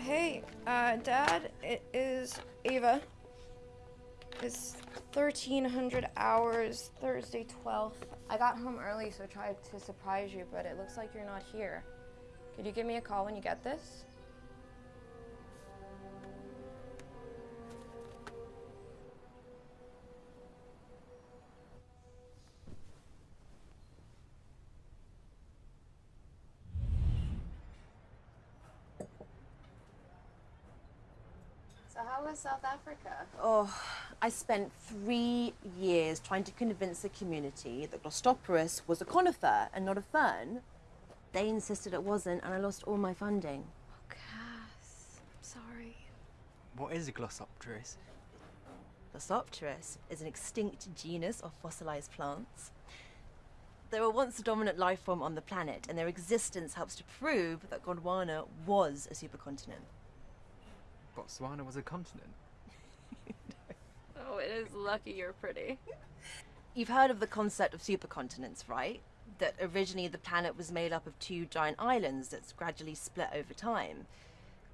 hey, uh, Dad, it is Ava. It's 1300 hours, Thursday 12th. I got home early, so tried to surprise you, but it looks like you're not here. Could you give me a call when you get this? Was South Africa? Oh, I spent three years trying to convince the community that Glossopteris was a conifer and not a fern. They insisted it wasn't, and I lost all my funding. Oh, Cass, I'm sorry. What is a Glossopteris? Glossopteris is an extinct genus of fossilized plants. They were once the dominant life form on the planet, and their existence helps to prove that Gondwana was a supercontinent. Botswana was a continent. Oh, it is lucky you're pretty. You've heard of the concept of supercontinents, right? That originally the planet was made up of two giant islands that's gradually split over time.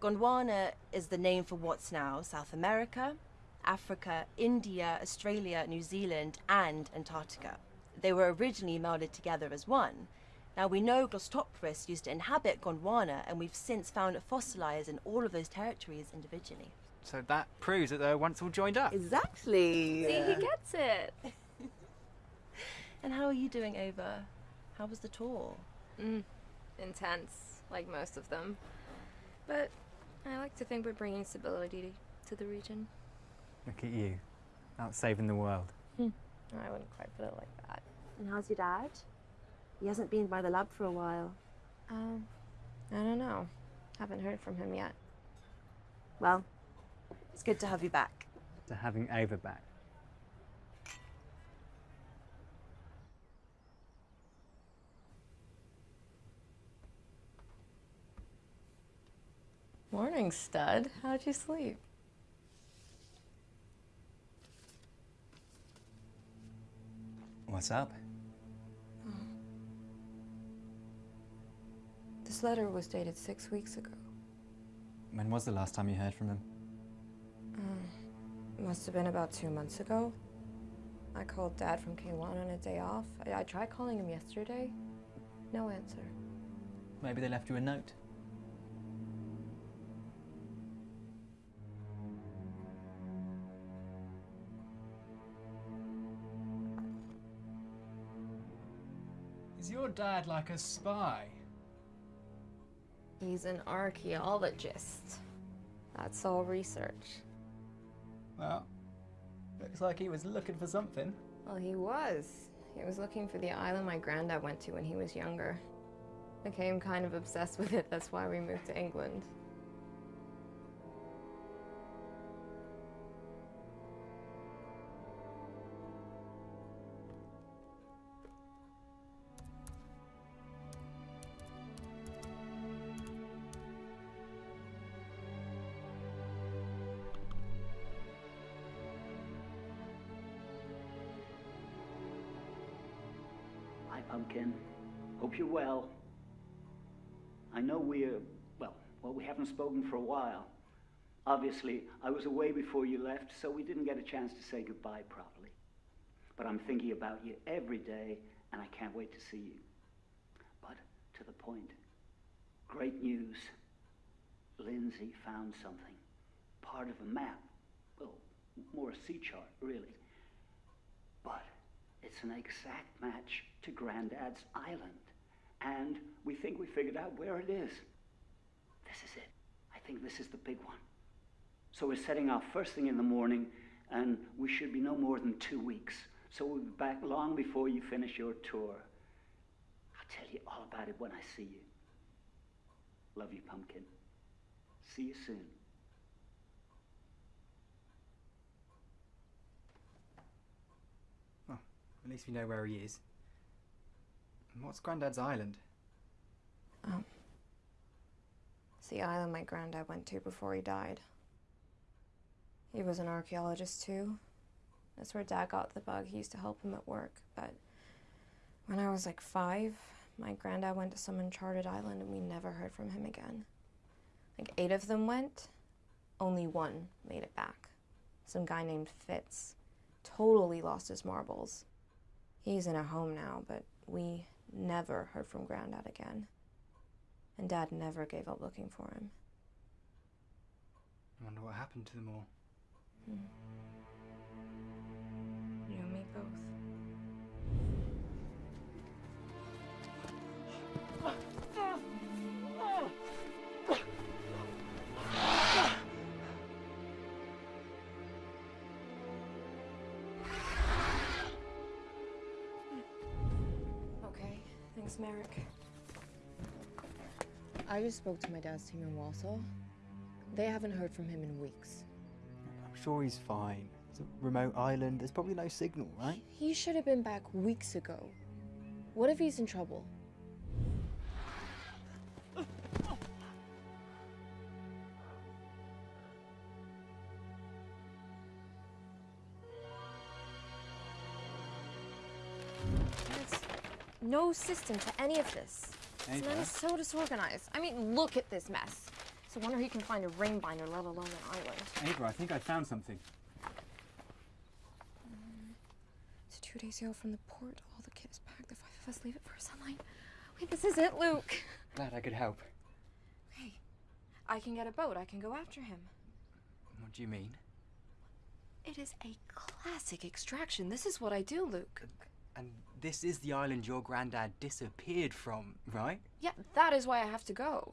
Gondwana is the name for what's now South America, Africa, India, Australia, New Zealand, and Antarctica. They were originally melded together as one. Now we know Glossopteris used to inhabit Gondwana, and we've since found it fossilized in all of those territories individually. So that proves that they were once all joined up. Exactly. See, he gets it. And how are you doing, Ava? How was the tour? Mm, intense, like most of them. But I like to think we're bringing stability to the region. Look at you, out saving the world. I wouldn't quite put it like that. And how's your dad? He hasn't been by the lab for a while. Um, I don't know. Haven't heard from him yet. Well, it's good to have you back. To having Ava back. Morning, stud. How'd you sleep? What's up? This letter was dated six weeks ago. When was the last time you heard from him? Uh, must have been about two months ago. I called Dad from K1 on a day off. I, I tried calling him yesterday. No answer. Maybe they left you a note. Is your dad like a spy? He's an archaeologist. That's all research. Well, Looks like he was looking for something. Well, he was. He was looking for the island my granddad went to when he was younger. Became kind of obsessed with it, that's why we moved to England. Hope you're well. I know we're, well, well, we haven't spoken for a while. Obviously, I was away before you left, so we didn't get a chance to say goodbye properly. But I'm thinking about you every day, and I can't wait to see you. But to the point. Great news. Lindsay found something. Part of a map. Well, more a sea chart, really. But it's an exact match to Grandad's island. And we think we figured out where it is. This is it. I think this is the big one. So we're setting off first thing in the morning, and we should be no more than two weeks. So we'll be back long before you finish your tour. I'll tell you all about it when I see you. Love you, Pumpkin. See you soon. Well, at least we know where he is. And what's Grandad's island? Oh. It's the island my granddad went to before he died. He was an archaeologist too. That's where dad got the bug. He used to help him at work. But when I was like five, my granddad went to some uncharted island and we never heard from him again. Like eight of them went, only one made it back. Some guy named Fitz. Totally lost his marbles. He's in a home now, but we never heard from granddad again. And dad never gave up looking for him. I wonder what happened to them all. You I just spoke to my dad's team in Walsall. They haven't heard from him in weeks. I'm sure he's fine. It's a remote island. There's probably no signal, right? He should have been back weeks ago. What if he's in trouble? There's no system to any of this. This man is so disorganized. I mean, look at this mess. It's a wonder he can find a ring binder, let alone an island. Ava, I think I found something. Um, it's two days sail from the port. All the kit is packed. The five of us leave it for sunlight. Wait, this is it, Luke. Glad I could help. Okay, I can get a boat. I can go after him. What do you mean? It is a classic extraction. This is what I do, Luke. And this is the island your granddad disappeared from, right? Yeah, that is why I have to go.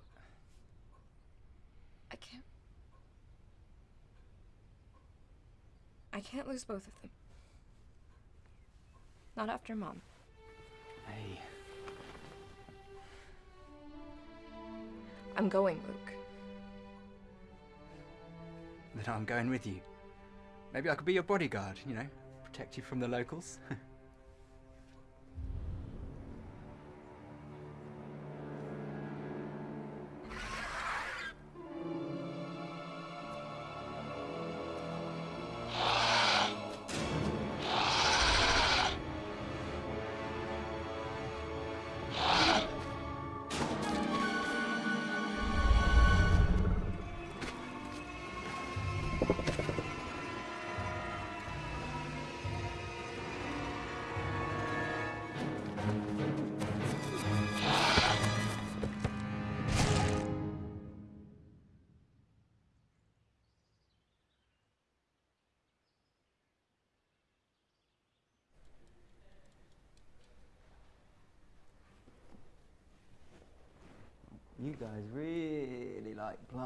I can't. I can't lose both of them. Not after Mom. Hey, I'm going, Luke. then I'm going with you. Maybe I could be your bodyguard, you know, protect you from the locals.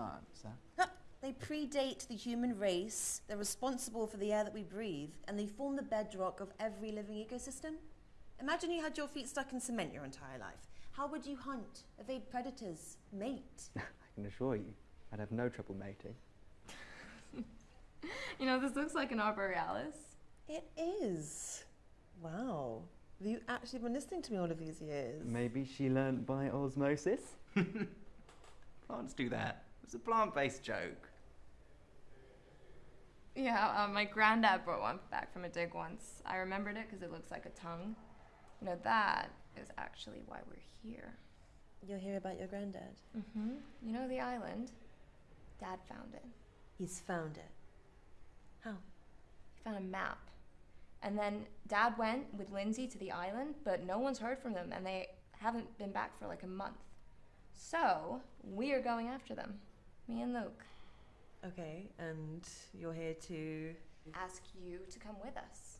you guys really like plants, huh? They predate the human race, they're responsible for the air that we breathe, and they form the bedrock of every living ecosystem. Imagine you had your feet stuck in cement your entire life. How would you hunt, evade predators, mate? I can assure you, I'd have no trouble mating. You know, this looks like an arborealis. It is. Wow. Have you actually been listening to me all of these years? Maybe she learnt by osmosis? Plants do that. It's a plant-based joke. Yeah, uh, my granddad brought one back from a dig once. I remembered it because it looks like a tongue. You know, that is actually why we're here. You'll hear about your granddad. Mm-hmm. You know the island? Dad found it. He's found it. How? He found a map. And then Dad went with Lindsay to the island, but no one's heard from them, and they haven't been back for like a month. So, we are going after them. Me and Luke. Okay, and you're here to. Ask you to come with us.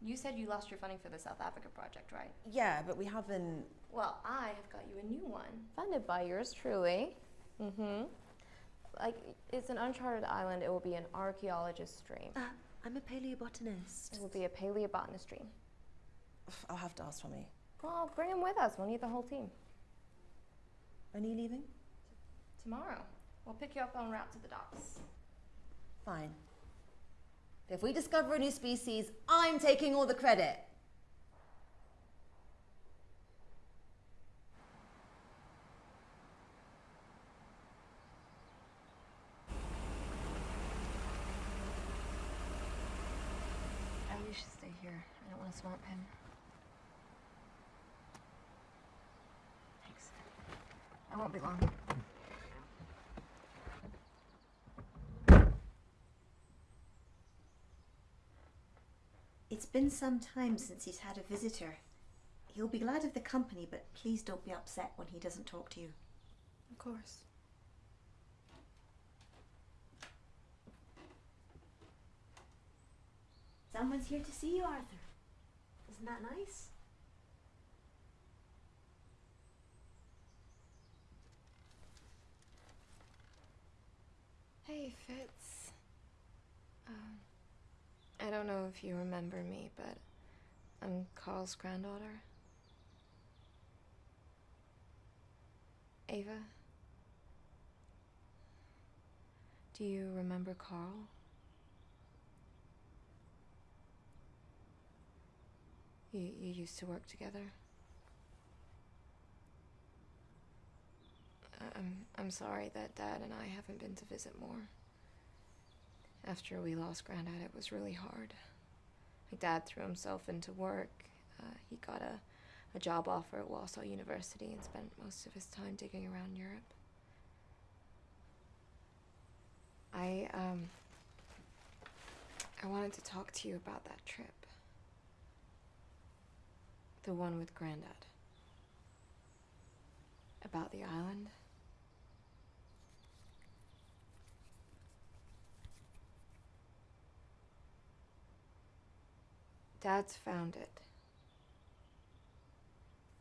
You said you lost your funding for the South Africa project, right? Yeah, but we haven't. Well, I have got you a new one. Funded by yours truly. Mm-hmm. Like, it's an uncharted island. It will be an archaeologist dream. Uh, I'm a paleobotanist. It will be a paleobotanist dream. I'll have to ask for me. Well, bring him with us. We'll need the whole team. When are you leaving? Tomorrow. We'll pick you up en route to the docks. Fine. If we discover a new species, I'm taking all the credit. Oh, you should stay here. I don't want to swamp him. Thanks. I won't be long. It's been some time since he's had a visitor. He'll be glad of the company, but please don't be upset when he doesn't talk to you. Of course. Someone's here to see you, Arthur. Isn't that nice? Hey, Fitz. Um, I don't know if you remember me, but I'm Carl's granddaughter. Ava? Do you remember Carl? You, you used to work together? I'm, I'm sorry that Dad and I haven't been to visit more. After we lost Granddad, it was really hard. My dad threw himself into work. Uh, he got a, a job offer at Walsall University and spent most of his time digging around Europe. I, um, I wanted to talk to you about that trip. The one with Granddad. About the island. Dad's found it.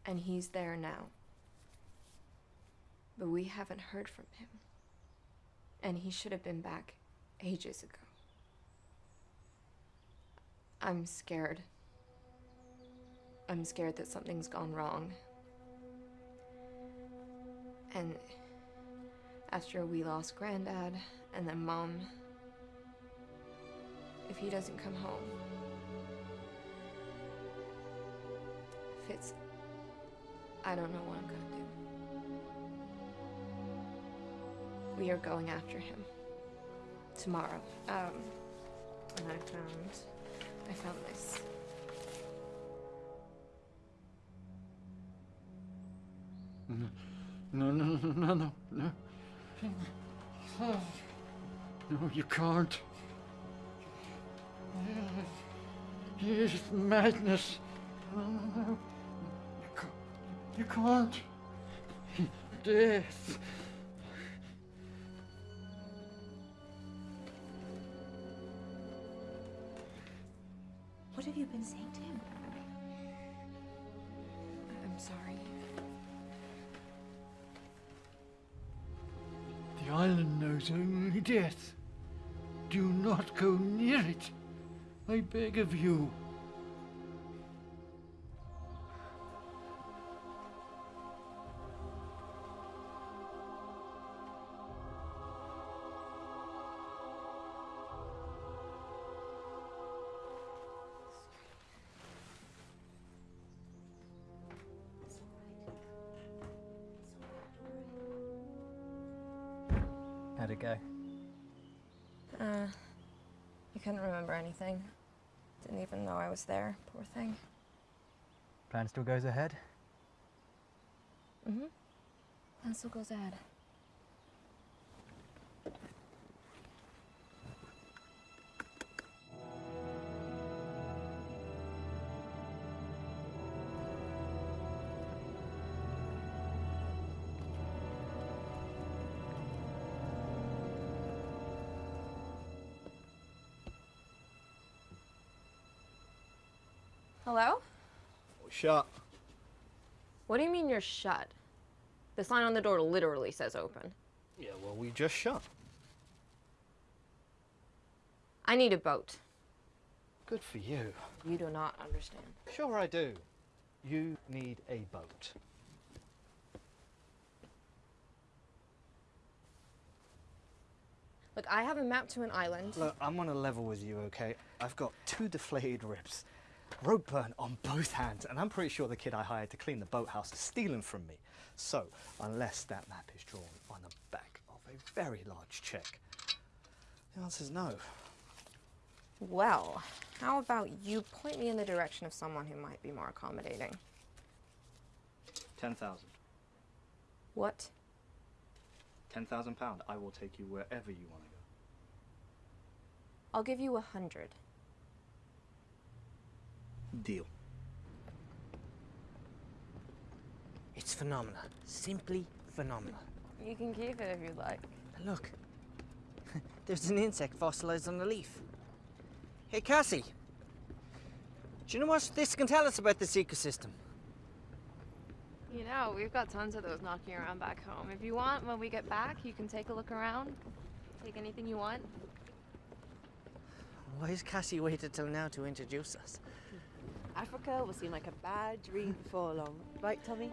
And he's there now. But we haven't heard from him. And he should have been back ages ago. I'm scared. I'm scared that something's gone wrong. And after we lost Granddad and then Mom, if he doesn't come home, Fitz, I don't know what I'm gonna do. We are going after him tomorrow. Um, and I found, I found this. No, no, no, no, no, no. No, you can't. It's madness. No, no. You can't. Death. What have you been saying to him? I'm sorry. The island knows only death. Do not go near it. I beg of you. It go? Uh, I couldn't remember anything. Didn't even know I was there. Poor thing. Plan still goes ahead? Mm-hmm. That still goes ahead. Shut. What do you mean you're shut? The sign on the door literally says open. Yeah, well, we just shut. I need a boat. Good for you. You do not understand. Sure, I do. You need a boat. Look, I have a map to an island. Look, I'm on a level with you, okay? I've got two deflated ribs, rope burn on both hands, and I'm pretty sure the kid I hired to clean the boathouse is stealing from me. So, unless that map is drawn on the back of a very large check, the answer is no. Well, how about you point me in the direction of someone who might be more accommodating? 10,000. What? 10,000 pound. I will take you wherever you want to go. I'll give you a hundred. Deal. It's phenomenal. Simply phenomenal. You can keep it if you'd like. Look, there's an insect fossilized on the leaf. Hey, Cassie. Do you know what this can tell us about this ecosystem? You know, we've got tons of those knocking around back home. If you want, when we get back, you can take a look around. Take anything you want. Why has Cassie waited till now to introduce us? Africa will seem like a bad dream before long. Right, Tommy?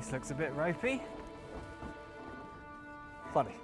This looks a bit ropey. Funny.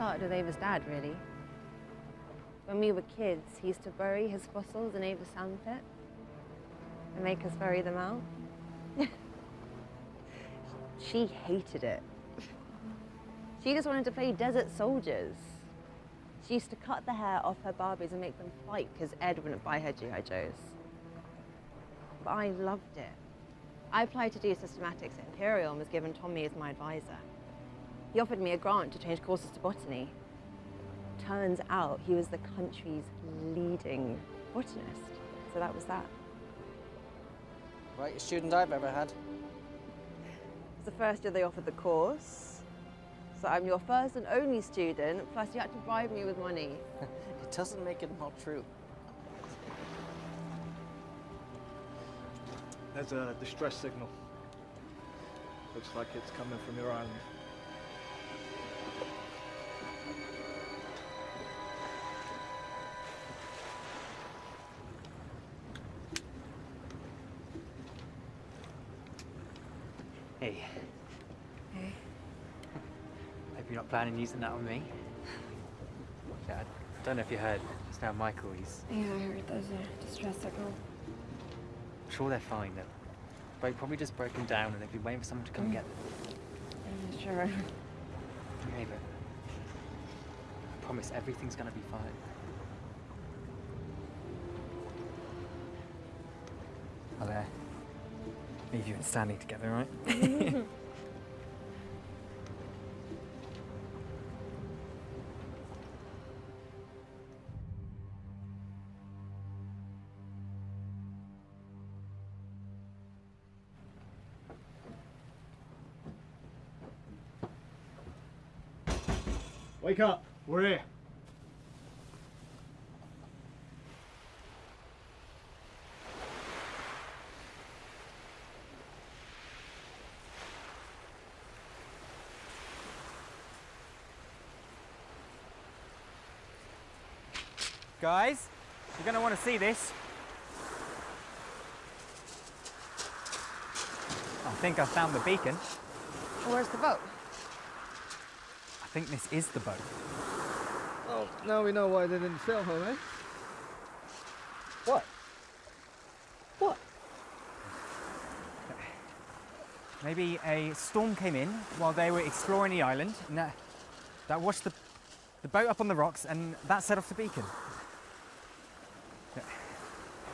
Started with Ava's dad, really. When we were kids, he used to bury his fossils in Ava's sandpit and make us bury them out. she hated it. She just wanted to play desert soldiers. She used to cut the hair off her Barbies and make them fight because Ed wouldn't buy her G.I. Joes. But I loved it. I applied to do systematics at Imperial and was given Tommy as my advisor. He offered me a grant to change courses to botany. Turns out he was the country's leading botanist. So that was that. Right, student I've ever had. It's the first year they offered the course. So I'm your first and only student, plus you had to bribe me with money. it doesn't make it more true. There's a distress signal. Looks like it's coming from your island. Hey, Hey. hope you're not planning using that on me. Yeah, I don't know if you heard, it's now Michael, he's... Yeah, I heard there's a distress signal. I'm sure they're fine. The boat probably just broken down and they've been waiting for someone to come and get them. Yeah, sure. Okay, but I promise everything's gonna be fine. I'll uh, leave you and Stanley together, right? Wake up! We're here. Guys, you're gonna want to see this. I think I found the beacon. Where's the boat? I think this is the boat. Oh, now we know why they didn't sail home, eh? What? What? Maybe a storm came in while they were exploring the island, and that, that washed the, the boat up on the rocks, and that set off the beacon.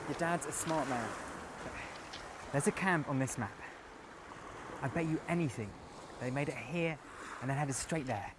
Your dad's a smart man. There's a camp on this map. I bet you anything they made it here and then headed straight there.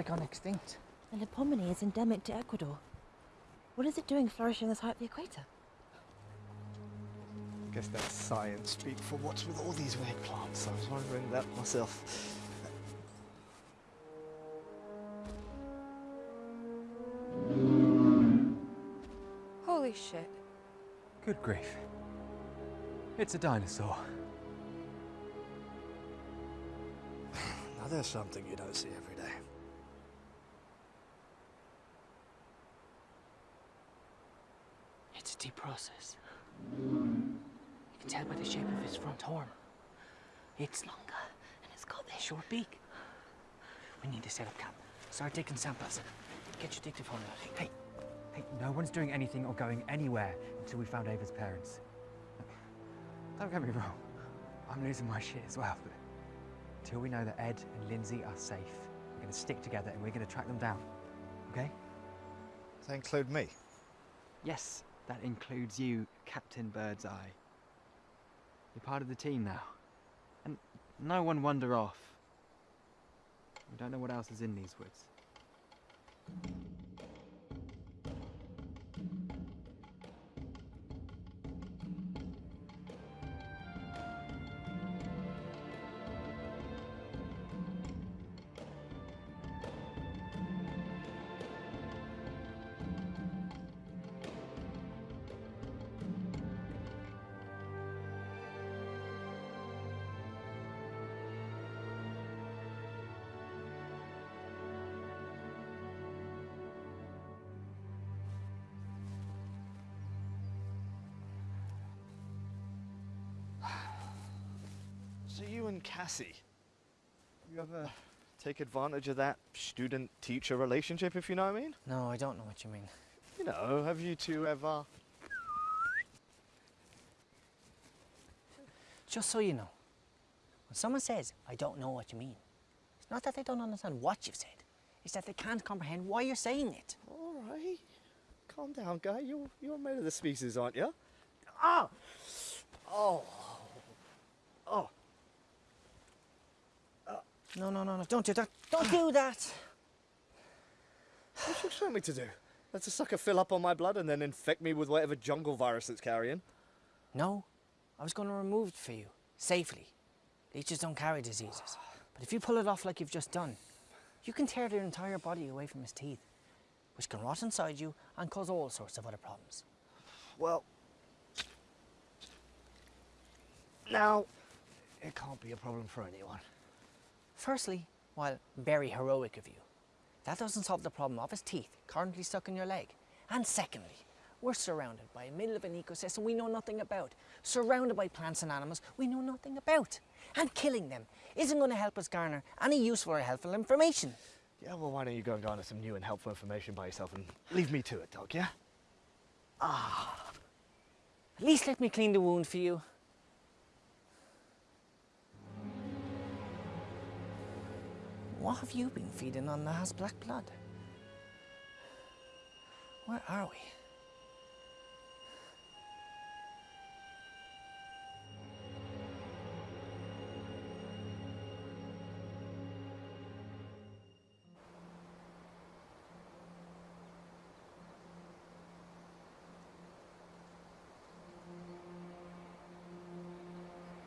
I thought gone extinct. The Melipomene is endemic to Ecuador. What is it doing flourishing this high up the equator? I Guess that's science speak for what's with all these weird plants. I was wondering that myself. Holy shit. Good grief. It's a dinosaur. Now there's something you don't see every day. It's deep process. You can tell by the shape of his front horn. It's longer and it's got this short beak. We need to set up camp. Start taking samples. Get your dictaphone out. Hey, hey, no one's doing anything or going anywhere until we found Ava's parents. Don't get me wrong, I'm losing my shit as well, but until we know that Ed and Lindsay are safe, we're gonna stick together and we're gonna track them down, okay? Does that include me? Yes, that includes you, Captain Birdseye. You're part of the team now. And no one wander off. We don't know what else is in these woods. You you ever take advantage of that student-teacher relationship, if you know what I mean? No, I don't know what you mean. You know, have you two ever... Just so you know, when someone says, I don't know what you mean, it's not that they don't understand what you've said, it's that they can't comprehend why you're saying it. All right. Calm down, guy. You're, you're made of the species, aren't you? Ah! Oh. Oh. No, no, no, no, don't do that. Don't do that. What you expect me to do? Let the sucker fill up on my blood and then infect me with whatever jungle virus it's carrying? No, I was going to remove it for you, safely. Leeches don't carry diseases. But if you pull it off like you've just done, you can tear their entire body away from his teeth, which can rot inside you and cause all sorts of other problems. Well, now, it can't be a problem for anyone. Firstly, while very heroic of you, that doesn't solve the problem of his teeth currently stuck in your leg. And secondly, we're surrounded by a middle of an ecosystem we know nothing about, surrounded by plants and animals we know nothing about. And killing them isn't going to help us garner any useful or helpful information. Yeah, well, why don't you go and garner some new and helpful information by yourself and leave me to it, dog, yeah? Ah. At least let me clean the wound for you. What have you been feeding on has black blood? Where are we?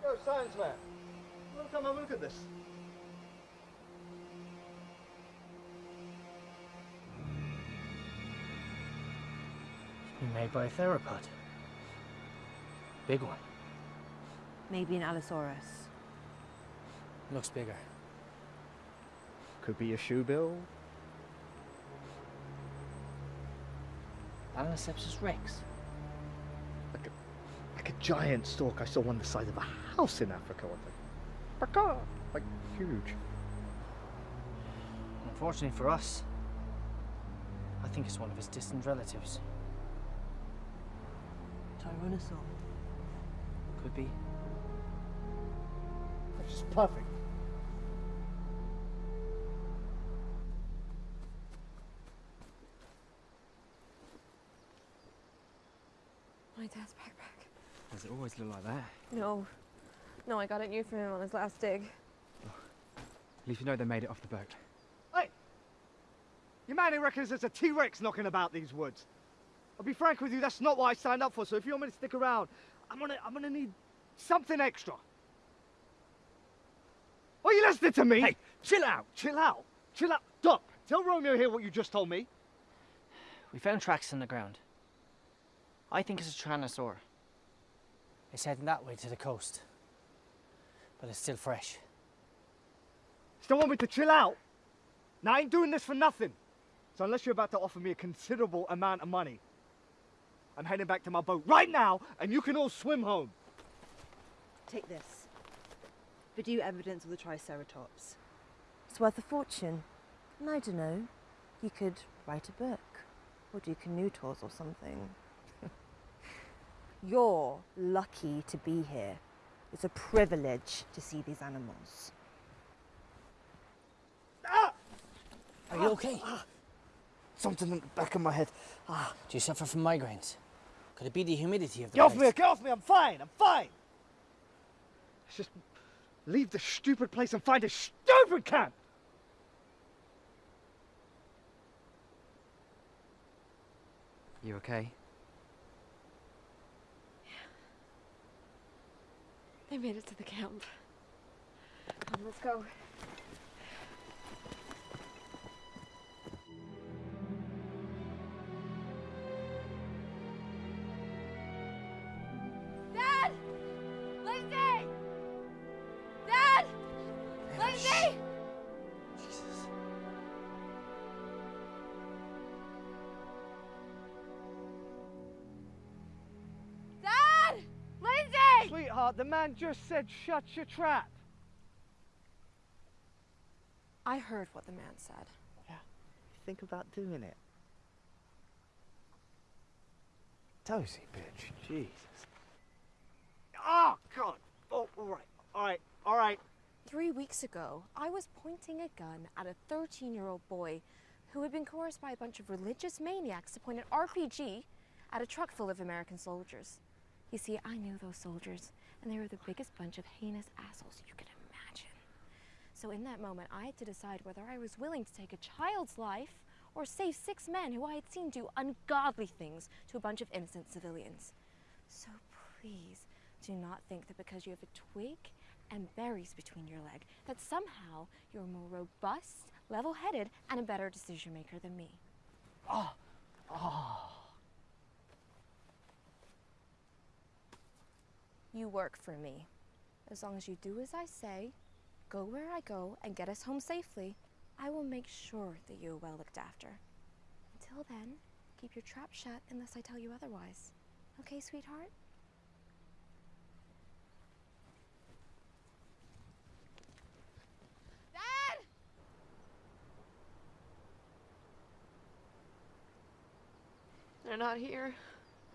Yo, science man. Come have look at this. Made by a theropod. Big one. Maybe an Allosaurus. Looks bigger. Could be a shoe bill. Balaeniceps rex. Like a, like a giant stork I saw on the side of a house in Africa one day. Baka! Like, huge. Unfortunately for us, I think it's one of his distant relatives. Tyrannosaur. Could be. That's just perfect. My dad's backpack. Does it always look like that? No. No, I got it new from him on his last dig. At least you know they made it off the boat. Hey! Your man who reckons there's a T-Rex knocking about these woods. I'll be frank with you, that's not what I signed up for, so if you want me to stick around, I'm gonna, I'm gonna need something extra. Are you listening to me? Hey, chill out, chill out, chill out. Doc, tell Romeo here what you just told me. We found tracks in the ground. I think it's a Tyrannosaur. It's heading that way to the coast. But it's still fresh. Still want me to chill out? Now, I ain't doing this for nothing. So unless you're about to offer me a considerable amount of money, I'm heading back to my boat right now, and you can all swim home. Take this. Video evidence of the Triceratops. It's worth a fortune. And I don't know, you could write a book or do canoe tours or something. You're lucky to be here. It's a privilege to see these animals. Are you okay? Something in the back of my head. Ah. Do you suffer from migraines? Could it be the humidity of the Get off place? me, get off me, I'm fine, I'm fine. Let's just leave the stupid place and find a stupid camp. You okay? Yeah. They made it to the camp. Come, let's go. Lindsay! The man just said shut your trap. I heard what the man said. Yeah. Think about doing it. Dozy bitch, Jesus. Oh, God. Oh, all right, all right, all right. Three weeks ago, I was pointing a gun at a 13 year old boy who had been coerced by a bunch of religious maniacs to point an RPG at a truck full of American soldiers. You see, I knew those soldiers, and they were the biggest bunch of heinous assholes you could imagine. So, in that moment, I had to decide whether I was willing to take a child's life or save six men who I had seen do ungodly things to a bunch of innocent civilians. So, please do not think that because you have a twig and berries between your leg, that somehow you're more robust, level headed, and a better decision maker than me. Oh, oh. You work for me. As long as you do as I say, go where I go, and get us home safely, I will make sure that you are well looked after. Until then, keep your trap shut unless I tell you otherwise. Okay, sweetheart? Dad! They're not here.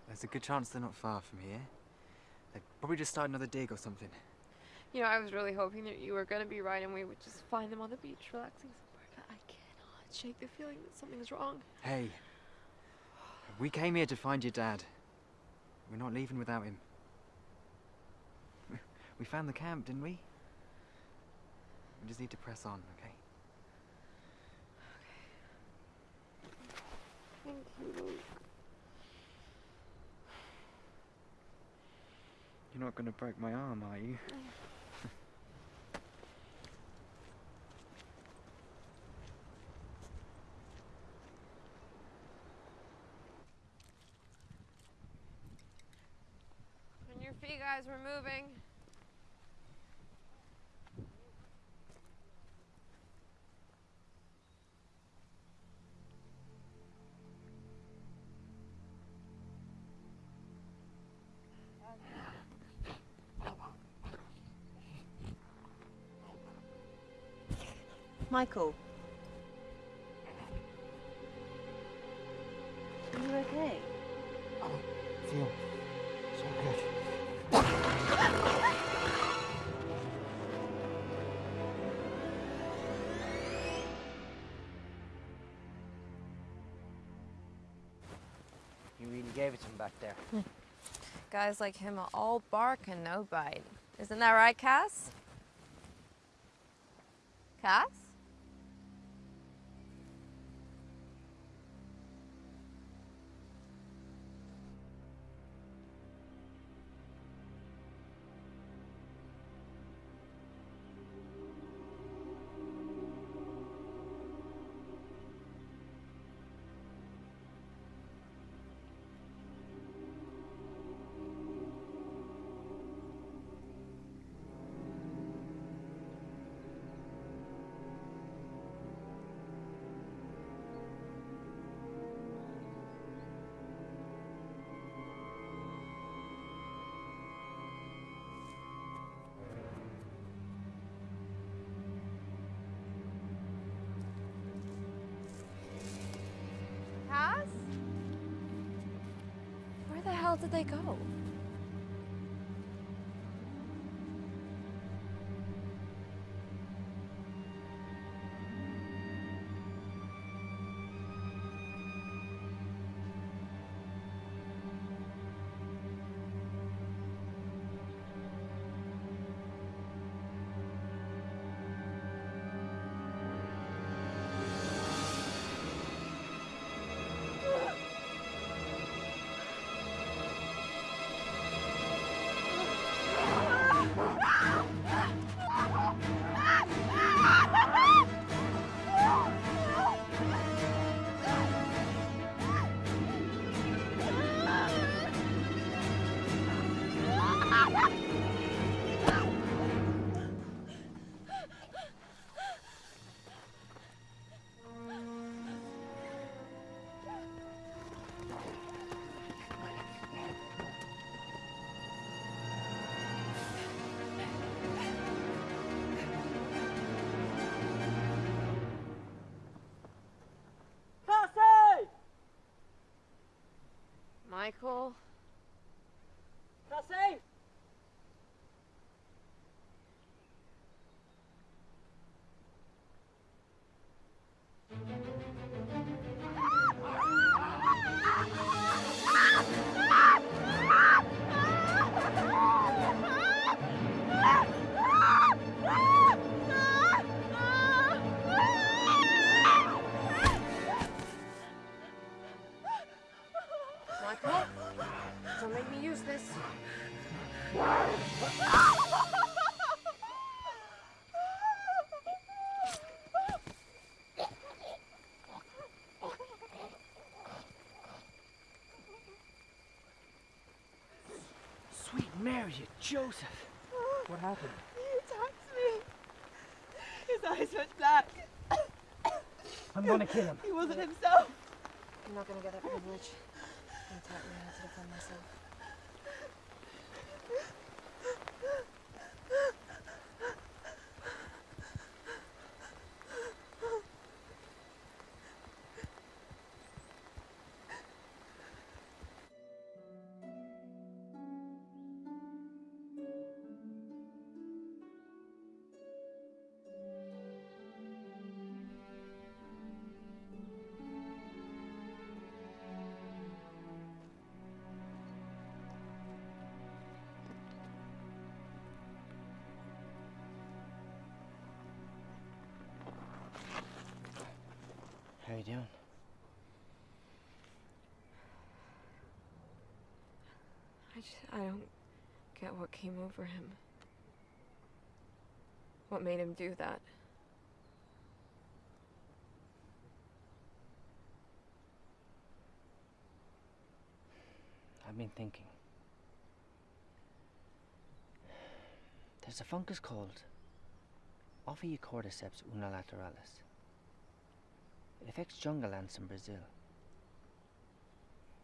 There's a good chance they're not far from here. They probably just start another dig or something. You know, I was really hoping that you were gonna be right and we would just find them on the beach relaxing somewhere, but I cannot shake the feeling that something's wrong. Hey, we came here to find your dad. We're not leaving without him. We found the camp, didn't we? We just need to press on, okay? okay? Thank you, Luke. You're not gonna break my arm, are you? On your feet, guys, we're moving. Michael. Are you okay? Feel so good. You really gave it to him back there. Guys like him are all bark and no bite. Isn't that right, Cass? Cass? Cass? Did they go? Cool. You, Joseph? What happened? He attacked me. His eyes went black. I'm gonna kill him. He wasn't himself. I'm not gonna get that privilege. He taught me how to defend myself. You doing? I just, I don't get what came over him. What made him do that? I've been thinking. There's a fungus called Ophiocordyceps unilateralis. It affects jungle ants in Brazil.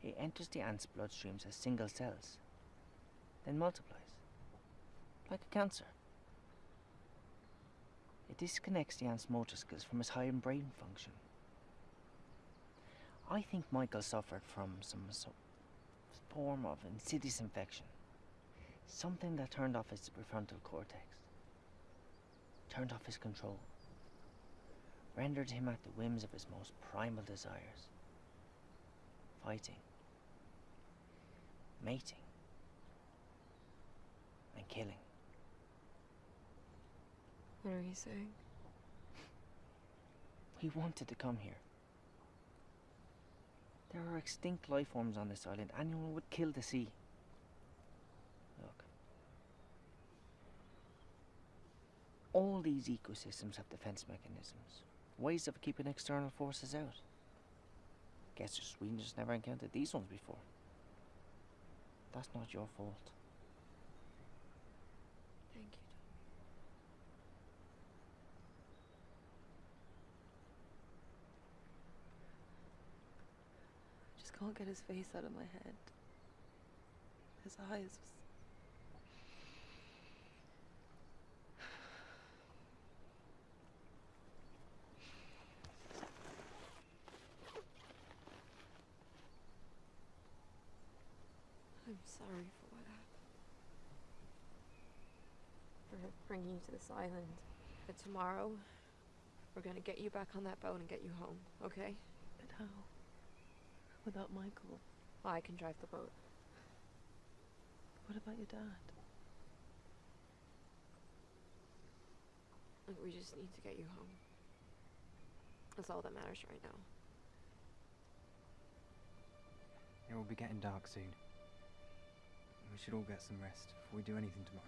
It enters the ants' bloodstreams as single cells, then multiplies, like a cancer. It disconnects the ant's motor skills from his higher brain function. I think Michael suffered from some so- form of insidious infection. Something that turned off his prefrontal cortex, turned off his control, rendered him at the whims of his most primal desires fighting, mating, and killing. What are you saying? He wanted to come here. There are extinct life forms on this island. Anyone would kill to see. Look. All these ecosystems have defense mechanisms, ways of keeping external forces out. Guess just we just never encountered these ones before. That's not your fault. Thank you. Tommy. I just can't get his face out of my head. His eyes. I'm sorry for what happened. For bringing you to this island. But tomorrow, we're gonna get you back on that boat and get you home, okay? But how? Without Michael? I can drive the boat. What about your dad? Look, we just need to get you home. That's all that matters right now. It will be getting dark soon. We should all get some rest before we do anything tomorrow.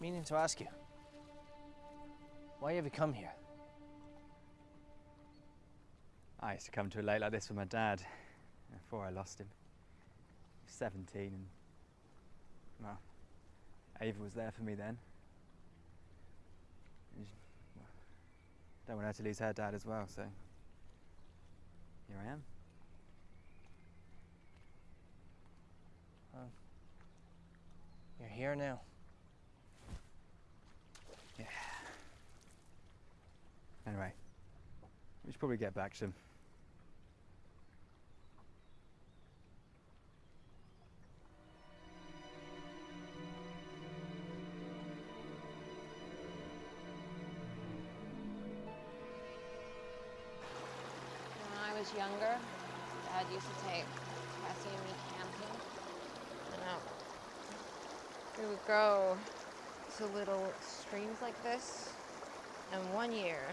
Meaning to ask you, why have you come here? Ah, I used to come to a lake like this with my dad before I lost him. He was 17 and, well, Ava was there for me then. And she- well, don't want her to lose her dad as well, so here I am. You're here now. Yeah. Anyway, we should probably get back to younger, Dad used to take Cassie and me camping. And we would go to little streams like this. And one year,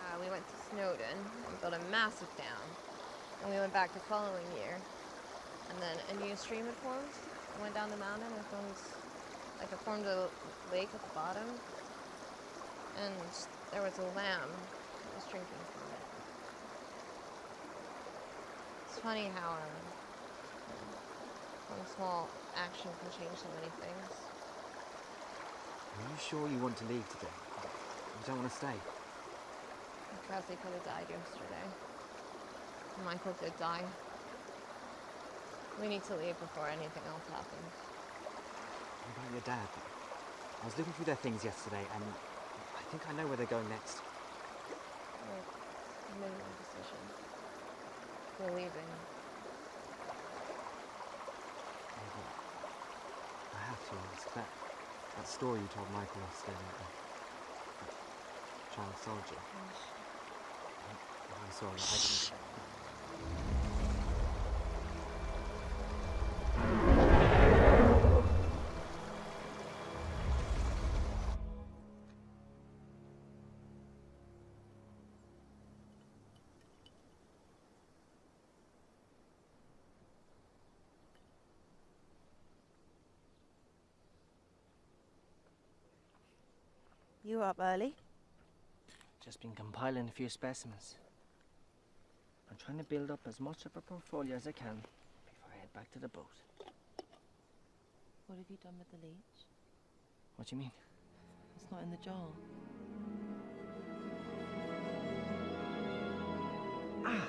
uh, we went to Snowdon and built a massive dam. And we went back the following year. And then a new stream had formed. Went down the mountain and formed Like it formed a lake at the bottom, and there was a lamb that was drinking from it. It's funny how um, one small action can change so many things. Are you sure you want to leave today? You don't want to stay? Cassie could have died yesterday. Michael did die. We need to leave before anything else happens. What about your dad? I was looking through their things yesterday, and I think I know where they're going next. I made my decision. We're leaving. I have to ask that that story you told Michael yesterday about the child soldier. Oh, I'm, I'm sorry, I didn't. You were up early? Just been compiling a few specimens. I'm trying to build up as much of a portfolio as I can before I head back to the boat. What have you done with the leech? What do you mean? It's not in the jar. Ah!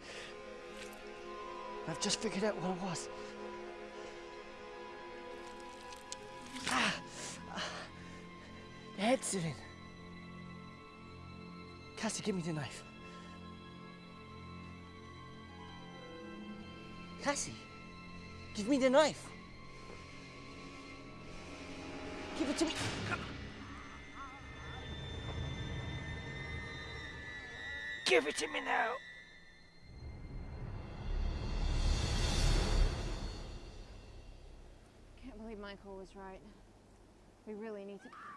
I've just figured out what it was. Ah! The head's in. Cassie, give me the knife. Cassie, give me the knife. Give it to me. Give it to me now. Michael was right. We really need to.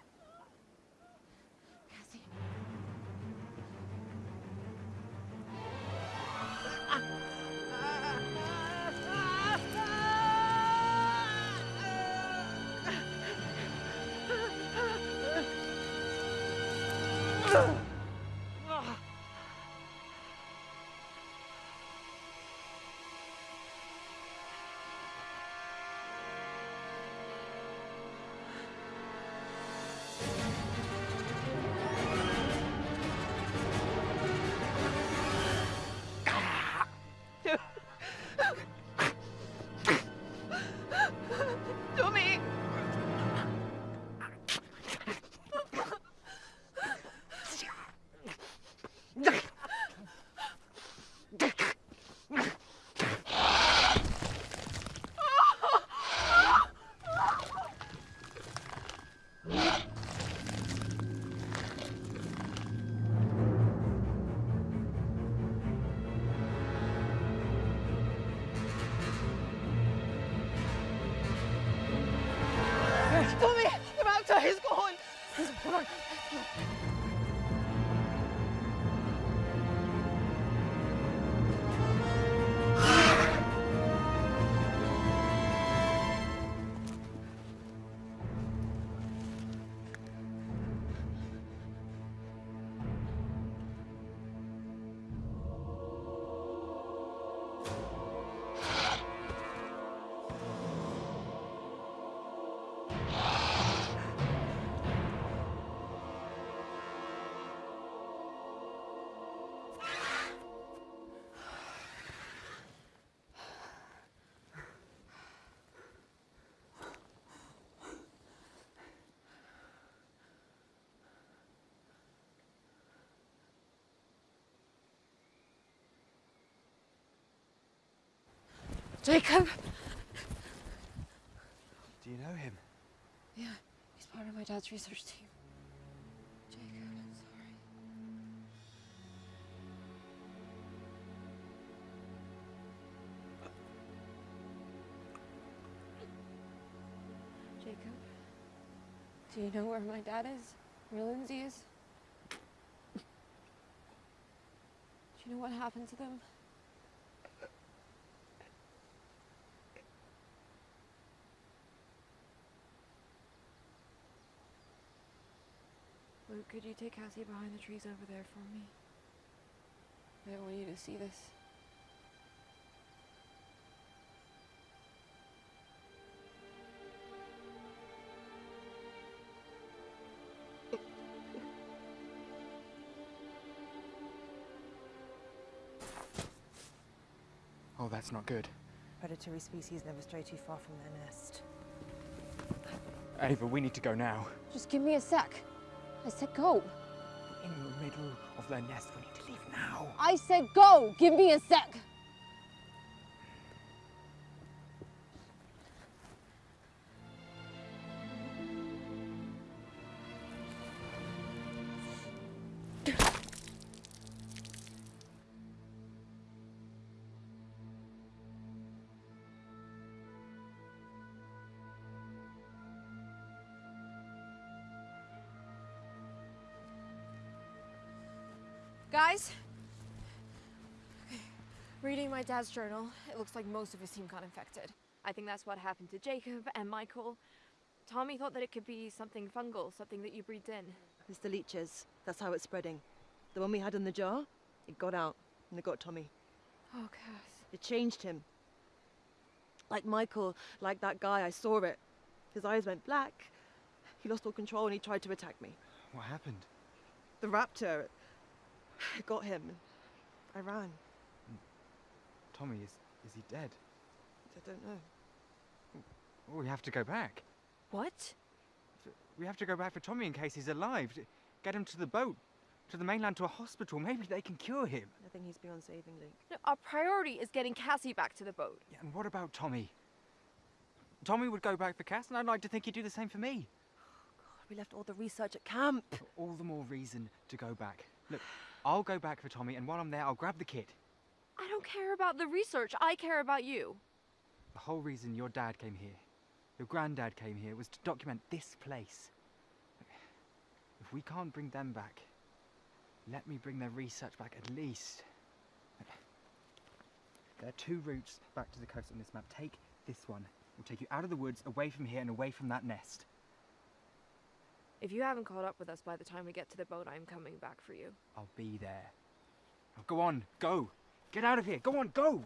The doctor! Jacob! Do you know him? Yeah, he's part of my dad's research team. Jacob, I'm sorry. Jacob, do you know where my dad is? Where Lindsay is? Do you know what happened to them? Luke, could you take Cassie behind the trees over there for me? I don't want you to see this. Oh, that's not good. Predatory species never stray too far from their nest. Ava, we need to go now. Just give me a sec. I said go. In the middle of their nest, we need to leave now. I said go. Give me a sec. Dad's journal, it looks like most of his team got infected. I think that's what happened to Jacob and Michael. Tommy thought that it could be something fungal, something that you breathed in. It's the leeches. That's how it's spreading. The one we had in the jar, it got out and it got Tommy. Oh, Cass. It changed him. Like Michael, like that guy, I saw it. His eyes went black. He lost all control and he tried to attack me. What happened? The raptor, it got him. I ran. Tommy, is, is he dead? I don't know. Oh, we have to go back. What? We have to go back for Tommy in case he's alive. Get him to the boat, to the mainland, to a hospital. Maybe they can cure him. I think he's beyond saving, Luke. No, our priority is getting Cassie back to the boat. Yeah, and what about Tommy? Tommy would go back for Cass, and I'd like to think he'd do the same for me. Oh, God, We left all the research at camp. All the more reason to go back. Look, I'll go back for Tommy, and while I'm there, I'll grab the kid. I don't care about the research. I care about you. The whole reason your dad came here, your granddad came here, was to document this place. If we can't bring them back, let me bring their research back at least. There are two routes back to the coast on this map. Take this one. It'll take you out of the woods, away from here, and away from that nest. If you haven't caught up with us by the time we get to the boat, I'm coming back for you. I'll be there. Now go on, go! Get out of here! Go on, go!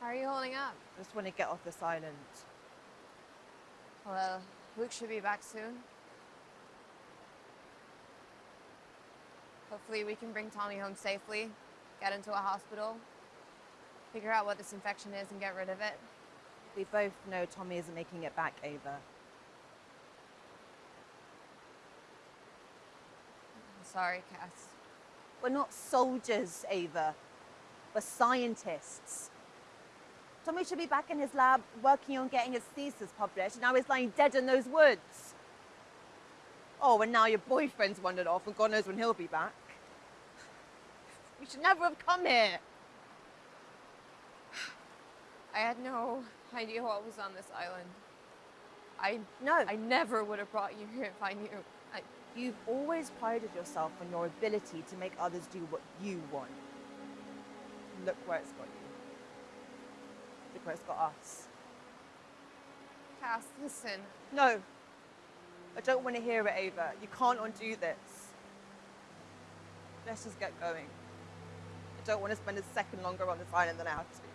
How are you holding up? Just want to get off this island. Well, Luke should be back soon. Hopefully we can bring Tommy home safely, get into a hospital, figure out what this infection is and get rid of it. We both know Tommy isn't making it back, Ava. I'm sorry, Cass. We're not soldiers, Ava. We're scientists. Tommy should be back in his lab working on getting his thesis published, and now he's lying dead in those woods. Oh, and now your boyfriend's wandered off, and God knows when he'll be back. We should never have come here. I had no idea what was on this island. I no. I never would have brought you here if I knew. I, You've always prided yourself on your ability to make others do what you want. Look where it's got you. Where it's got us. Cass, listen. No. I don't want to hear it, Ava. You can't undo this. Let's just get going. I don't want to spend a second longer on this island than I have to.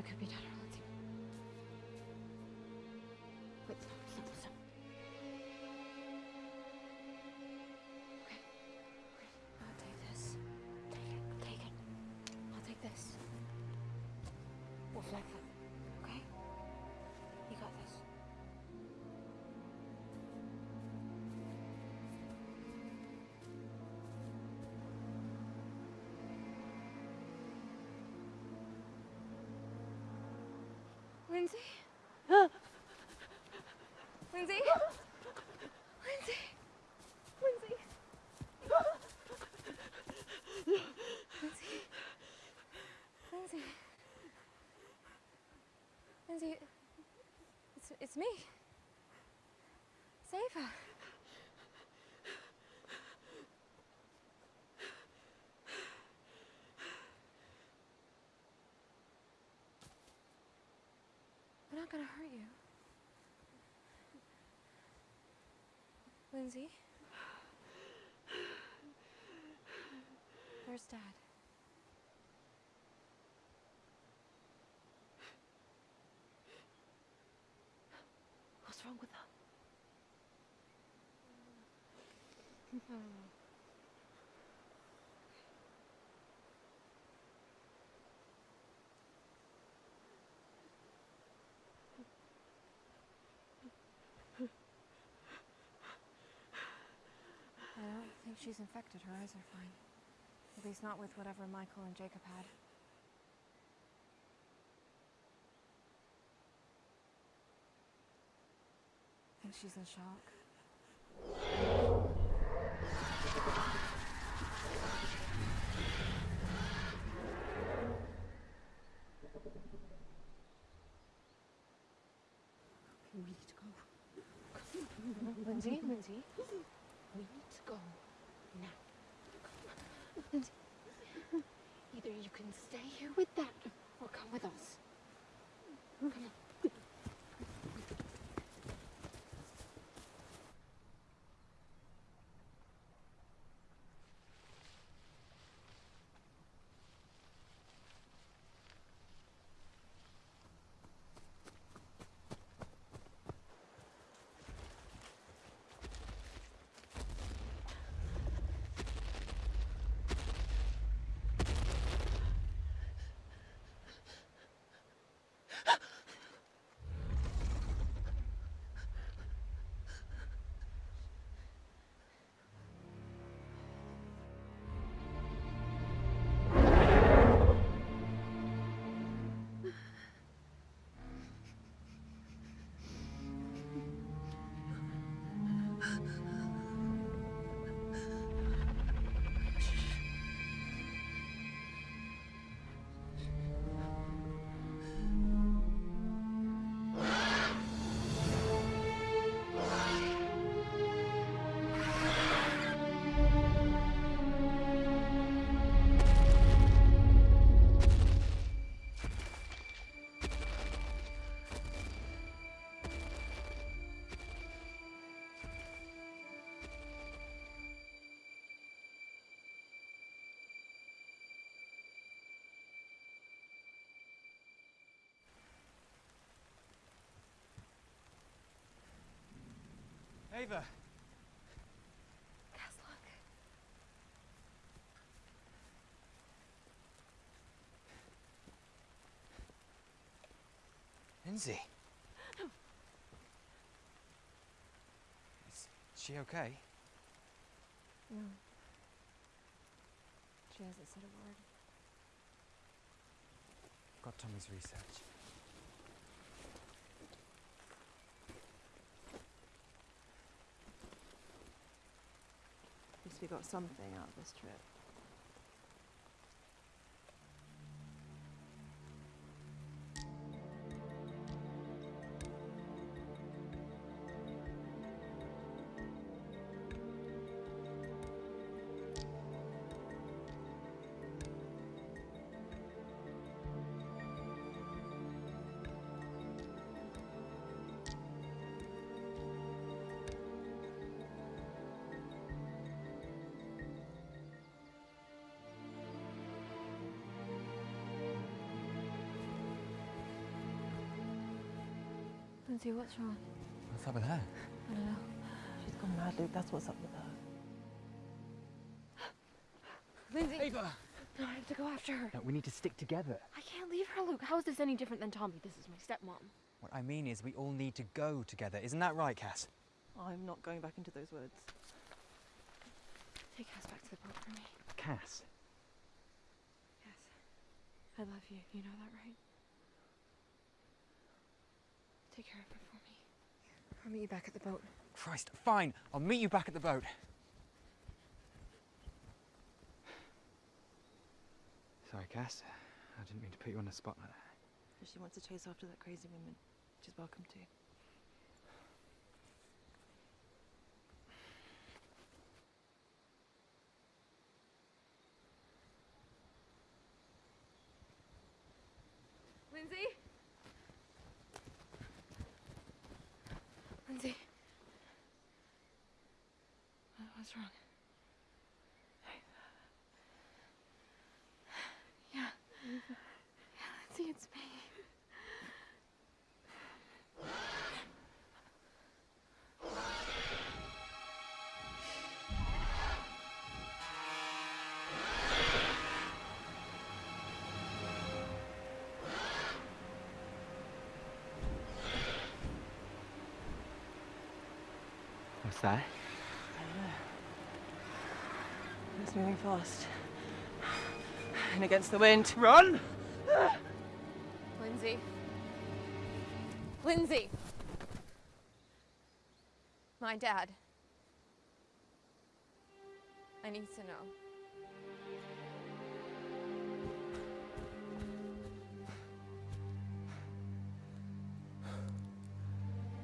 It could be Dad or Lindsay. Wait, stop, stop, stop. Okay. I'll take this. Take it. Take it. I'll take this. We'll flag them. Lindsay? Lindsay? Lindsay? Lindsay? Lindsay? Lindsay? It's, it's me. It's Ava. We're not gonna hurt you. Lindsay? Where's Dad? What's wrong with her? I don't think she's infected. Her eyes are fine. At least not with whatever Michael and Jacob had. I think she's in shock. We need to go. Lindsay, Lindsay. We need to go. Now. Either you can stay here with that or come with us. Come on. Ava! Gaslock. Lindsay! Is she okay? No. She hasn't said a word. Got Tommy's research. We got something out of this trip. Lindsay, what's wrong? What's up with her? I don't know. She's gone mad, Luke. That's what's up with her. Lindsay! Ava! No, I have to go after her. No, we need to stick together. I can't leave her, Luke. How is this any different than Tommy? This is my stepmom. What I mean is we all need to go together. Isn't that right, Cass? I'm not going back into those words. Take Cass back to the boat for me. Cass? Yes. I love you. You know that, right? Take care of her for me. I'll meet you back at the boat. Christ, fine. I'll meet you back at the boat. Sorry, Cass. I didn't mean to put you on the spot like that. If she wants to chase after that crazy woman, she's welcome to. Lindsay? Lindsay? Fast. And against the wind. Run! Lindsay. Lindsay! My dad. I need to know.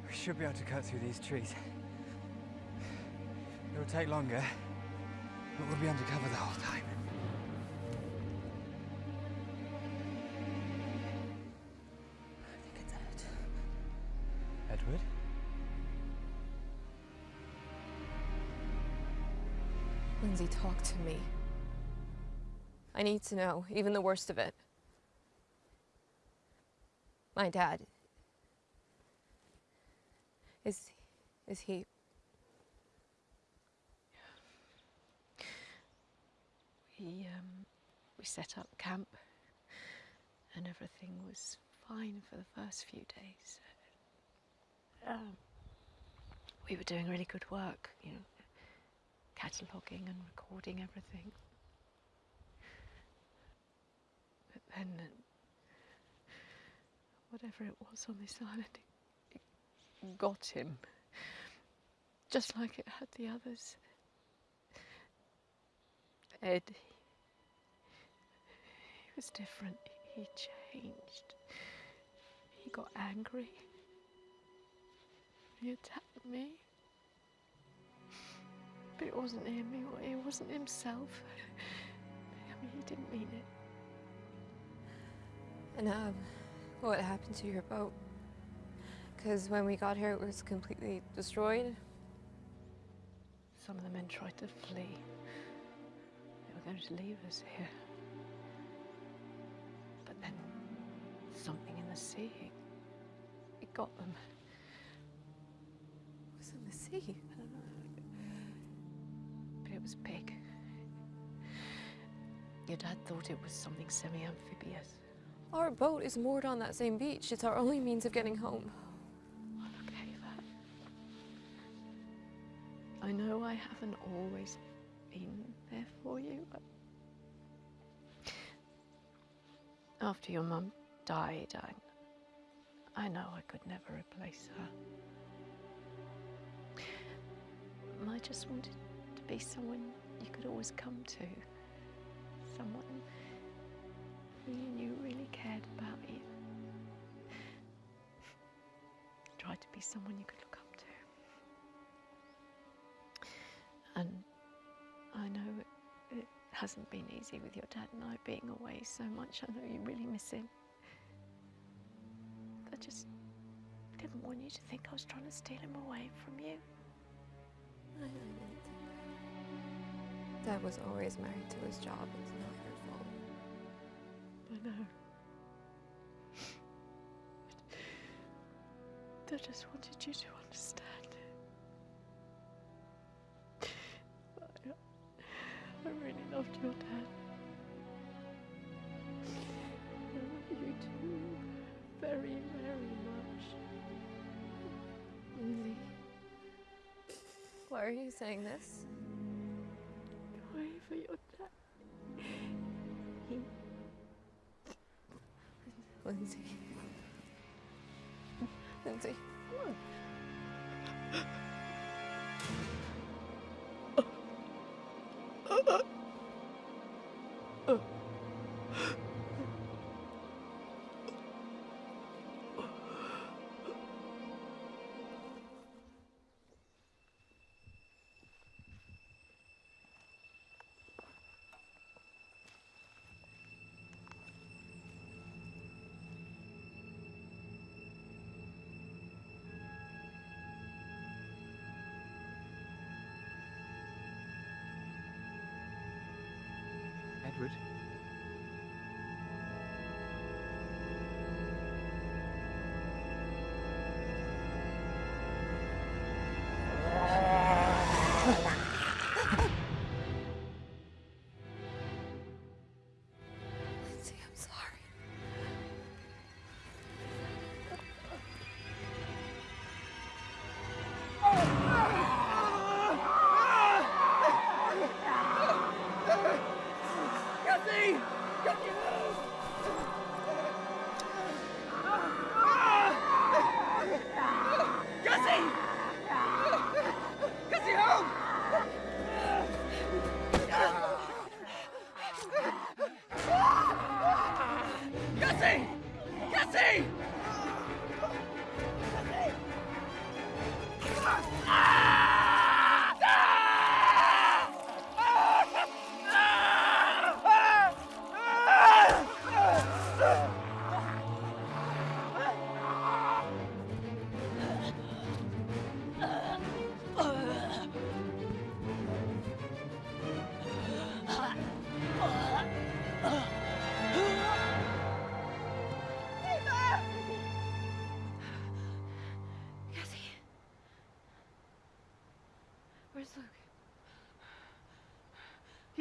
We should be able to cut through these trees. It'll take longer, but we'll be undercover the whole time. I think it's Ed. Edward? Lindsay, talk to me. I need to know, even the worst of it. My dad. Is is he We, um, we set up camp and everything was fine for the first few days. Um, we were doing really good work, you know, cataloguing and recording everything. But then, uh, whatever it was on this island, it got him. Just like it had the others. Ed, he was different. He changed. He got angry. He attacked me. But it wasn't him. It, it wasn't himself. I mean, he didn't mean it. And um, what happened to your boat? Because when we got here, it was completely destroyed. Some of the men tried to flee. Going to leave us here. But then something in the sea, it, it got them. It was in the sea. I don't know. But it was big. Your dad thought it was something semi-amphibious. Our boat is moored on that same beach. It's our only means of getting home. Look, Ava. I know I haven't always been there for you, after your mum died, I, I know I could never replace her. I just wanted to be someone you could always come to, someone who you knew really cared about you. Tried to be someone you could look I know it, it hasn't been easy with your dad and I being away so much. I know you really miss him. I just didn't want you to think I was trying to steal him away from you. I didn't. Dad was always married to his job. It's not your fault. I know. I just wanted you to understand you saying this? Edward?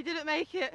Didn't make it.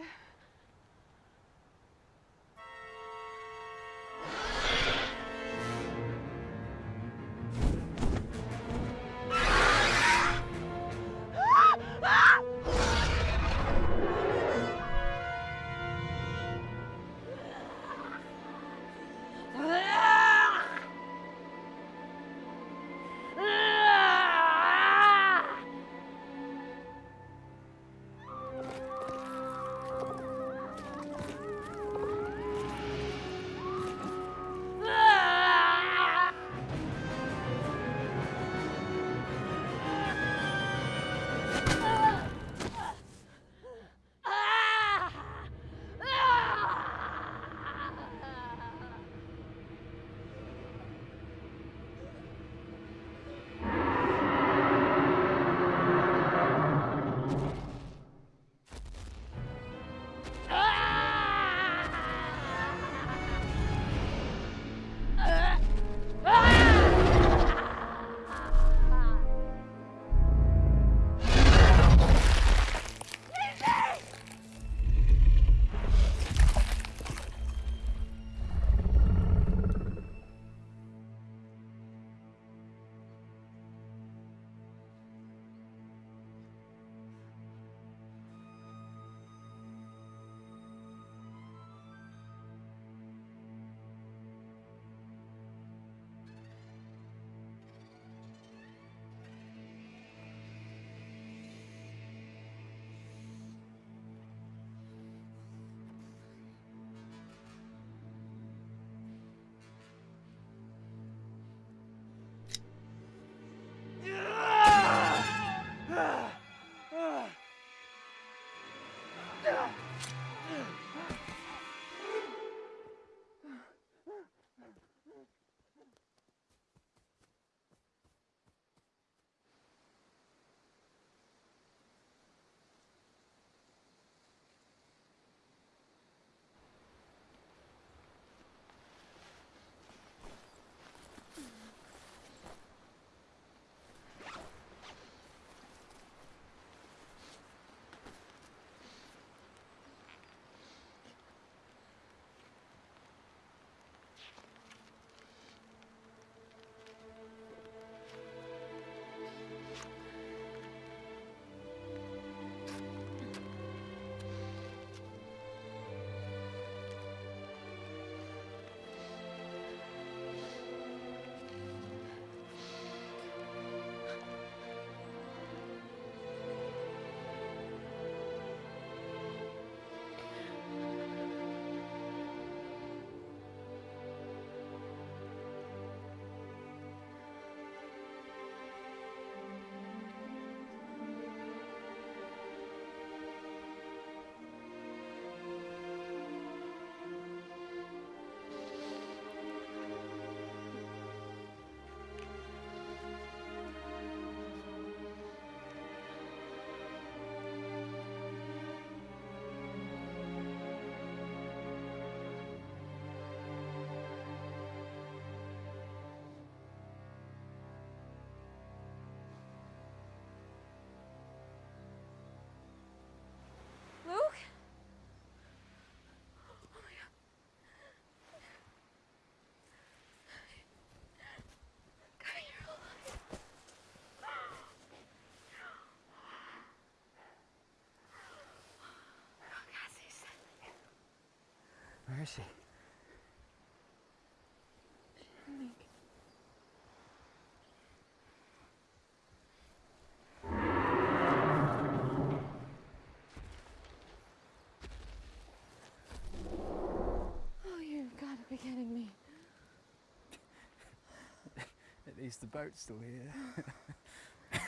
Where is she? Oh, you've got to be kidding me. At least the boat's still here.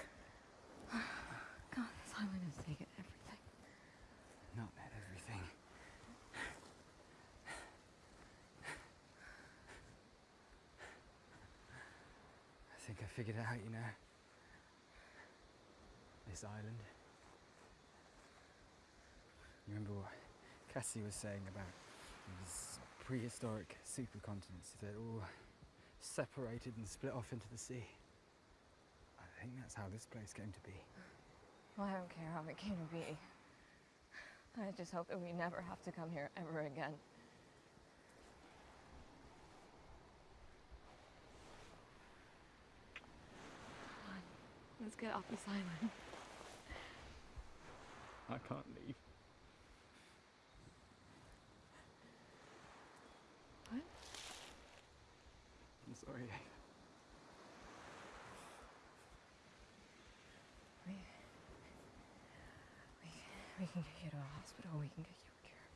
God, island has taken everything. Not everything. I think I figured out, you know. This island. You remember what Cassie was saying about these prehistoric supercontinents that all separated and split off into the sea? I think that's how this place came to be. Well, I don't care how it came to be. I just hope that we never have to come here ever again. Let's get off this island. I can't leave. What? I'm sorry. We, we, we can get you to a hospital. We can get you a cure.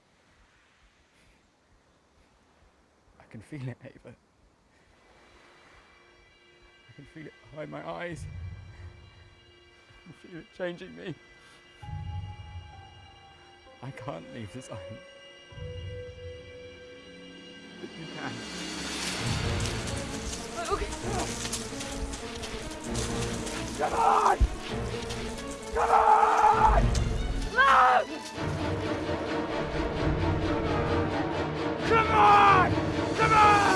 I can feel it, Ava. I can feel it behind my eyes. Feel it changing me. I can't leave this island. But you can. Come on! Come on! Come on! Come on!